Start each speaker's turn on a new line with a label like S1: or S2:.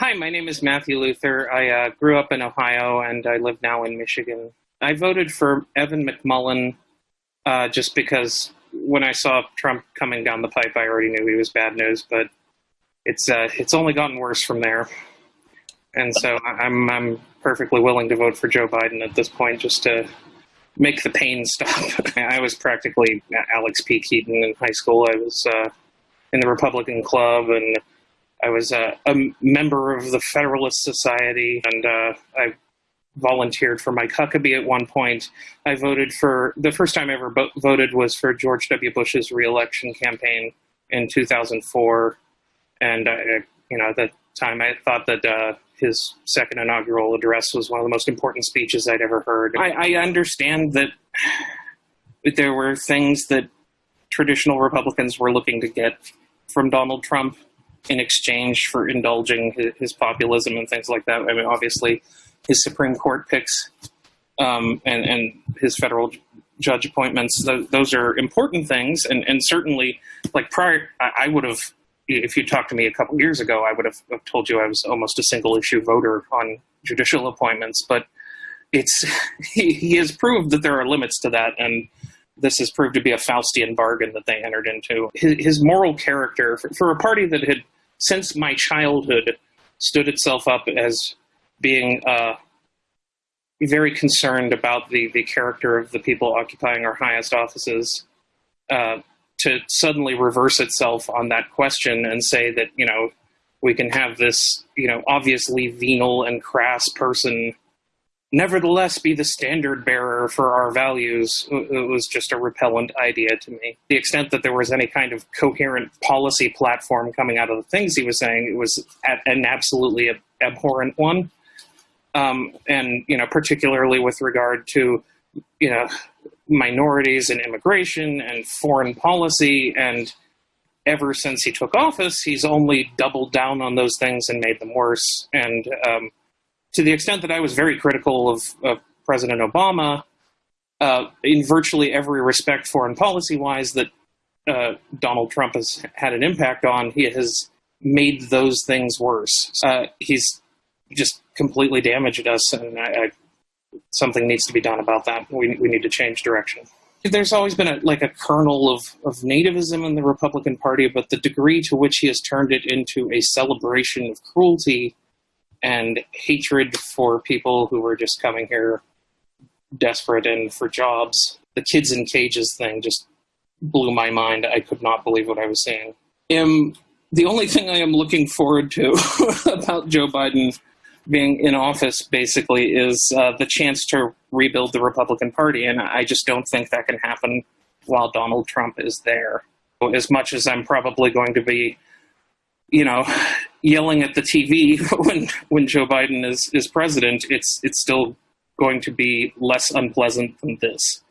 S1: Hi, my name is Matthew Luther. I uh, grew up in Ohio and I live now in Michigan. I voted for Evan McMullin uh, just because when I saw Trump coming down the pipe, I already knew he was bad news, but it's uh, it's only gotten worse from there. And so I'm I'm perfectly willing to vote for Joe Biden at this point just to make the pain stop. I was practically Alex P. Keaton in high school. I was uh, in the Republican Club and I was a, a member of the Federalist Society, and uh, I volunteered for Mike Huckabee at one point. I voted for the first time I ever voted was for George W. Bush's reelection campaign in 2004, and I, you know, at that time I thought that uh, his second inaugural address was one of the most important speeches I'd ever heard. I, I understand that there were things that traditional Republicans were looking to get from Donald Trump in exchange for indulging his, populism and things like that. I mean, obviously, his Supreme Court picks um, and, and his federal judge appointments, th those are important things. And, and certainly, like prior, I, I would have, if you talked to me a couple years ago, I would have told you I was almost a single issue voter on judicial appointments. But it's he, he has proved that there are limits to that. And this has proved to be a Faustian bargain that they entered into. His, his moral character, for, for, a party that had, since my childhood, stood itself up as being uh, very concerned about the, the character of the people occupying our highest offices, uh, to suddenly reverse itself on that question and say that, you know, we can have this, you know, obviously venal and crass person nevertheless be the standard bearer for our values it was just a repellent idea to me. The extent that there was any kind of coherent policy platform coming out of the things he was saying, it was an absolutely abhorrent one. Um, and, you know, particularly with regard to, you know, minorities and immigration and foreign policy. And ever since he took office, he's only doubled down on those things and made them worse. And, um, to the extent that I was very critical of, of President Obama uh, in virtually every respect, foreign policy wise, that uh, Donald Trump has had an impact on, he has made those things worse. Uh, he's just completely damaged us, and I, I, something needs to be done about that. We, we need to change direction. There's always been a, like a kernel of, of nativism in the Republican Party, but the degree to which he has turned it into a celebration of cruelty and hatred for people who were just coming here desperate and for jobs. The kids in cages thing just blew my mind. I could not believe what I was seeing. Am the only thing I am looking forward to about Joe Biden being in office basically is uh, the chance to rebuild the Republican Party, and I just don't think that can happen while Donald Trump is there. As much as I'm probably going to be, you know, yelling at the TV when when Joe Biden is is president, it's it's still going to be less unpleasant than this.